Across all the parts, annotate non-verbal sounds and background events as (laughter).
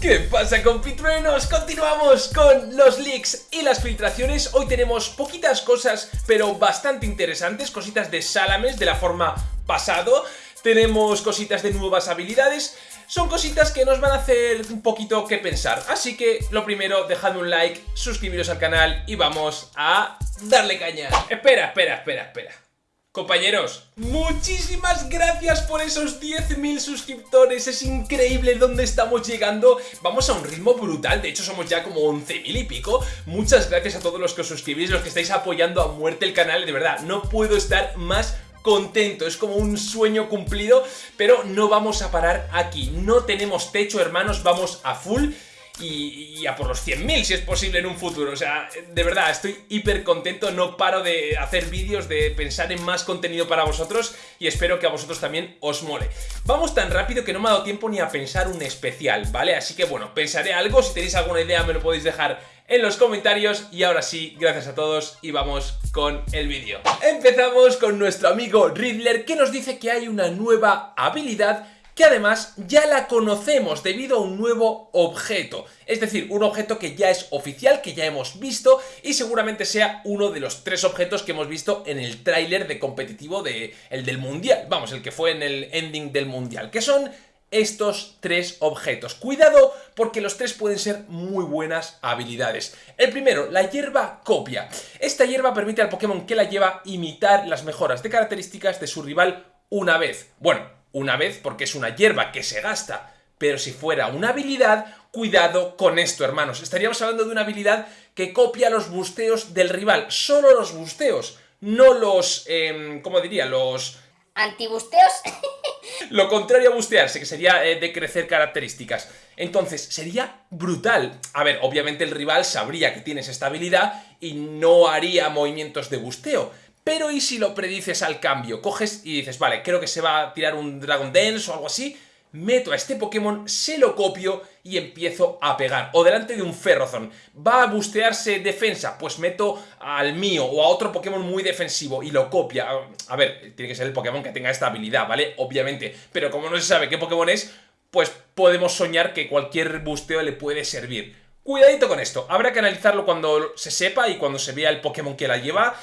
¿Qué pasa compitruenos? Continuamos con los leaks y las filtraciones Hoy tenemos poquitas cosas pero bastante interesantes Cositas de Salames de la forma pasado Tenemos cositas de nuevas habilidades son cositas que nos van a hacer un poquito que pensar. Así que lo primero, dejadme un like, suscribiros al canal y vamos a darle caña. Espera, espera, espera, espera. Compañeros, muchísimas gracias por esos 10.000 suscriptores, es increíble dónde estamos llegando, vamos a un ritmo brutal, de hecho somos ya como 11.000 y pico, muchas gracias a todos los que os suscribís, los que estáis apoyando a muerte el canal, de verdad, no puedo estar más contento, es como un sueño cumplido, pero no vamos a parar aquí, no tenemos techo hermanos, vamos a full y, a por los 100.000 si es posible en un futuro. O sea, de verdad, estoy hiper contento, no paro de hacer vídeos, de pensar en más contenido para vosotros y espero que a vosotros también os mole. Vamos tan rápido que no me ha dado tiempo ni a pensar un especial, ¿vale? Así que bueno, pensaré algo, si tenéis alguna idea me lo podéis dejar en los comentarios y ahora sí, gracias a todos y vamos con el vídeo. Empezamos con nuestro amigo Riddler que nos dice que hay una nueva habilidad que además ya la conocemos debido a un nuevo objeto. Es decir, un objeto que ya es oficial, que ya hemos visto y seguramente sea uno de los tres objetos que hemos visto en el tráiler de competitivo de, el del mundial. Vamos, el que fue en el ending del mundial, que son estos tres objetos. Cuidado porque los tres pueden ser muy buenas habilidades. El primero, la hierba copia. Esta hierba permite al Pokémon que la lleva imitar las mejoras de características de su rival una vez. Bueno, una vez porque es una hierba que se gasta, pero si fuera una habilidad, cuidado con esto, hermanos. Estaríamos hablando de una habilidad que copia los busteos del rival, solo los busteos, no los, eh, ¿cómo diría? Los... ¿Antibusteos? (laughs) Lo contrario a bustearse, que sería eh, de crecer características. Entonces, sería brutal. A ver, obviamente el rival sabría que tienes esta habilidad y no haría movimientos de busteo. Pero ¿y si lo predices al cambio? Coges y dices, vale, creo que se va a tirar un Dragon Dance o algo así, meto a este Pokémon, se lo copio y empiezo a pegar. O delante de un Ferrozón. ¿Va a bustearse defensa? Pues meto al mío o a otro Pokémon muy defensivo y lo copia. A ver, tiene que ser el Pokémon que tenga esta habilidad, ¿vale? Obviamente. Pero como no se sabe qué Pokémon es, pues podemos soñar que cualquier busteo le puede servir. Cuidadito con esto. Habrá que analizarlo cuando se sepa y cuando se vea el Pokémon que la lleva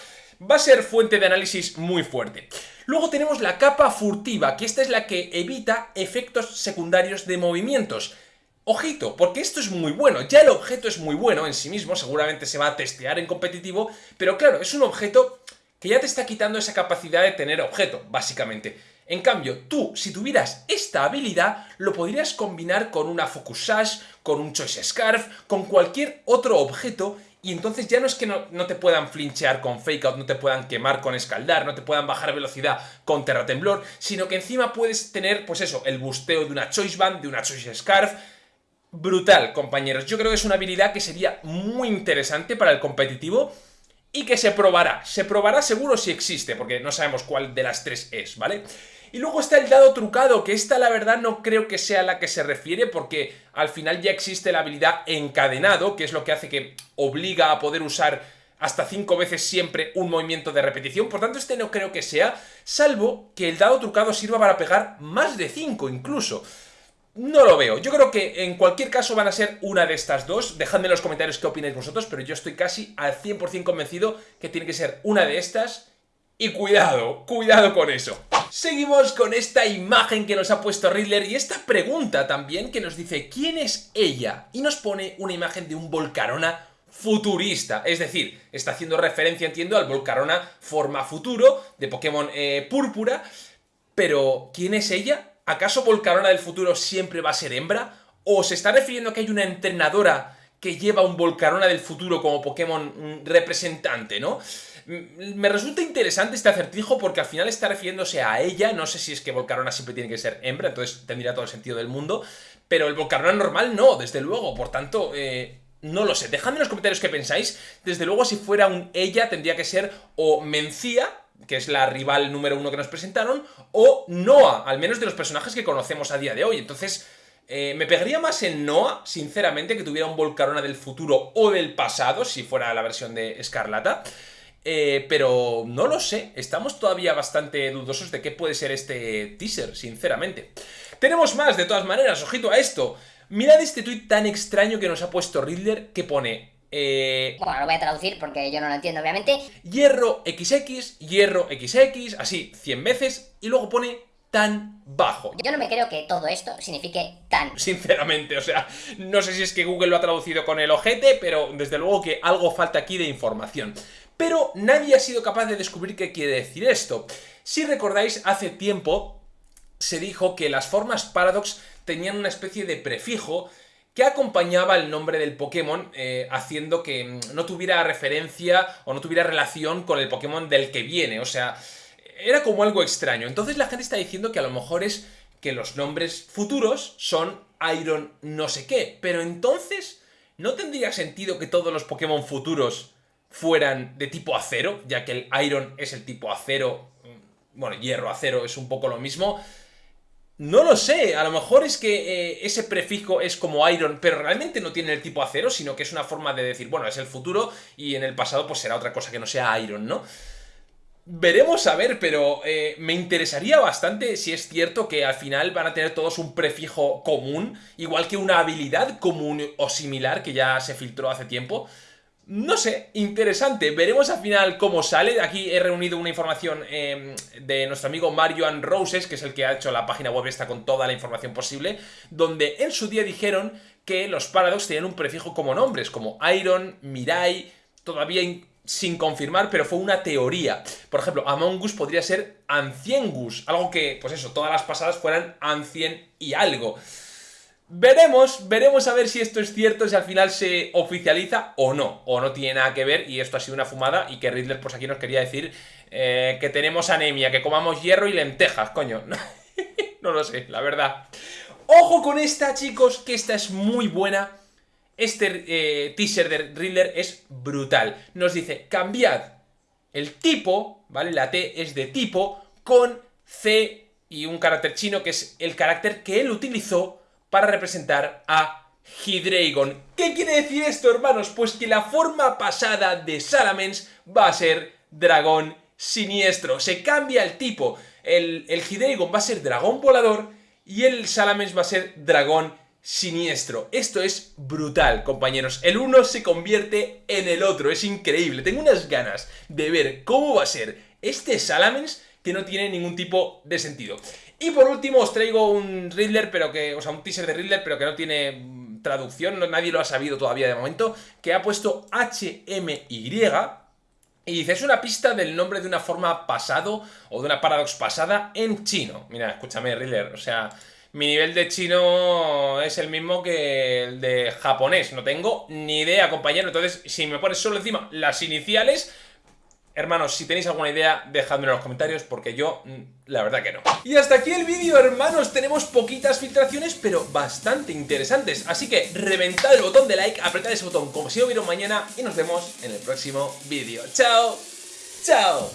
va a ser fuente de análisis muy fuerte. Luego tenemos la capa furtiva, que esta es la que evita efectos secundarios de movimientos. Ojito, porque esto es muy bueno, ya el objeto es muy bueno en sí mismo, seguramente se va a testear en competitivo, pero claro, es un objeto que ya te está quitando esa capacidad de tener objeto, básicamente. En cambio, tú, si tuvieras esta habilidad, lo podrías combinar con una Focus Sash, con un Choice Scarf, con cualquier otro objeto y entonces ya no es que no, te puedan flinchear con Fake Out, no te puedan quemar con Escaldar, no te puedan bajar velocidad con Terratemblor, sino que encima puedes tener, pues eso, el busteo de una Choice Band, de una Choice Scarf, brutal, compañeros. Yo creo que es una habilidad que sería muy interesante para el competitivo y que se probará. Se probará seguro si existe, porque no sabemos cuál de las tres es, ¿vale? Y luego está el dado trucado, que esta la verdad no creo que sea la que se refiere porque al final ya existe la habilidad encadenado, que es lo que hace que obliga a poder usar hasta 5 veces siempre un movimiento de repetición, por tanto este no creo que sea, salvo que el dado trucado sirva para pegar más de 5 incluso. No lo veo, yo creo que en cualquier caso van a ser una de estas dos, dejadme en los comentarios qué opináis vosotros, pero yo estoy casi al 100% convencido que tiene que ser una de estas y cuidado, cuidado con eso. Seguimos con esta imagen que nos ha puesto Riddler y esta pregunta también que nos dice ¿quién es ella? Y nos pone una imagen de un Volcarona futurista, es decir, está haciendo referencia, entiendo, al Volcarona forma futuro de Pokémon eh, Púrpura, pero ¿quién es ella? ¿Acaso Volcarona del futuro siempre va a ser hembra? ¿O se está refiriendo a que hay una entrenadora que lleva un Volcarona del futuro como Pokémon mm, representante, ¿no? Me resulta interesante este acertijo porque al final está refiriéndose a ella, no sé si es que Volcarona siempre tiene que ser hembra, entonces tendría todo el sentido del mundo, pero el Volcarona normal no, desde luego, por tanto... Eh, no lo sé, dejadme en los comentarios qué pensáis. Desde luego, si fuera un ella, tendría que ser o Mencía, que es la rival número uno que nos presentaron, o Noah, al menos de los personajes que conocemos a día de hoy. Entonces, eh, me pegaría más en Noah, sinceramente, que tuviera un Volcarona del futuro o del pasado, si fuera la versión de Escarlata. Eh, pero no lo sé, estamos todavía bastante dudosos de qué puede ser este teaser, sinceramente. Tenemos más, de todas maneras, ojito a esto. Mirad este tuit tan extraño que nos ha puesto Riddler que pone... Eh, bueno, lo voy a traducir porque yo no lo entiendo, obviamente. Hierro XX, hierro XX, así 100 veces, y luego pone tan bajo. Yo no me creo que todo esto signifique tan. Sinceramente, o sea, no sé si es que Google lo ha traducido con el ojete, pero desde luego que algo falta aquí de información. Pero nadie ha sido capaz de descubrir qué quiere decir esto. Si recordáis, hace tiempo se dijo que las formas Paradox tenían una especie de prefijo que acompañaba el nombre del Pokémon, eh, haciendo que mm, no tuviera referencia o no tuviera relación con el Pokémon del que viene. O sea, era como algo extraño. Entonces la gente está diciendo que a lo mejor es que los nombres futuros son Iron no sé qué. Pero entonces, ¿no tendría sentido que todos los Pokémon futuros fueran de tipo acero? Ya que el Iron es el tipo acero, mm, bueno, hierro, acero es un poco lo mismo. No lo sé, a lo mejor es que eh, ese prefijo es como Iron, pero realmente no tiene el tipo acero, sino que es una forma de decir, bueno, es el futuro y en el pasado pues será otra cosa que no sea Iron, ¿no? Veremos a ver, pero eh, me interesaría bastante si es cierto que al final van a tener todos un prefijo común, igual que una habilidad común o similar que ya se filtró hace tiempo. No sé, interesante. Veremos al final cómo sale. Aquí he reunido una información em, de nuestro amigo Mario and Roses, que es el que ha hecho la página web esta con toda la información posible, donde en su día dijeron que los Paradox tenían un prefijo como nombres, como Iron, Mirai, todavía sin confirmar, pero fue una teoría. Por ejemplo, Among Us podría ser Anciengus, algo que, pues eso, todas las pasadas fueran Ancien y algo. Veremos, veremos a ver si esto es cierto, si al final se oficializa o no, o no tiene nada que ver y esto ha sido una fumada y que Riddler pues aquí nos quería decir eh, que tenemos anemia, que comamos hierro y lentejas, coño. (laughs) no lo sé, la verdad. Ojo con esta, chicos, que esta es muy buena este eh, teaser de Riddler es brutal. Nos dice, cambiad el tipo, ¿vale? La T es de tipo, con C y un carácter chino que es el carácter que él utilizó para representar a Hydreigon. ¿Qué quiere decir esto, hermanos? Pues que la forma pasada de Salamence va a ser dragón siniestro. Se cambia el tipo. El, el va a ser dragón volador y el Salamence va a ser dragón siniestro. Esto es brutal, compañeros. El uno se convierte en el otro. Es increíble. Tengo unas ganas de ver cómo va a ser este Salamence que no tiene ningún tipo de sentido. Y por último os traigo un Riddler, pero que, o sea, un teaser de Riddler, pero que no tiene mm, traducción, nadie lo ha sabido todavía de momento, que ha puesto HMY y dice, es una pista del nombre de una forma pasado o de una paradox pasada en chino. Mira, escúchame, Riddler, o sea, mi nivel de chino es el mismo que el de japonés. No tengo ni idea, compañero. Entonces, si me pones solo encima las iniciales... Hermanos, si tenéis alguna idea, dejadmelo en los comentarios porque yo, mm, la verdad que no. Y hasta aquí el vídeo, hermanos. Tenemos poquitas filtraciones, pero bastante interesantes. Así que reventad el botón de like, apretad ese botón como si lo vieron mañana y nos vemos en el próximo vídeo. ¡Chao! ¡Chao!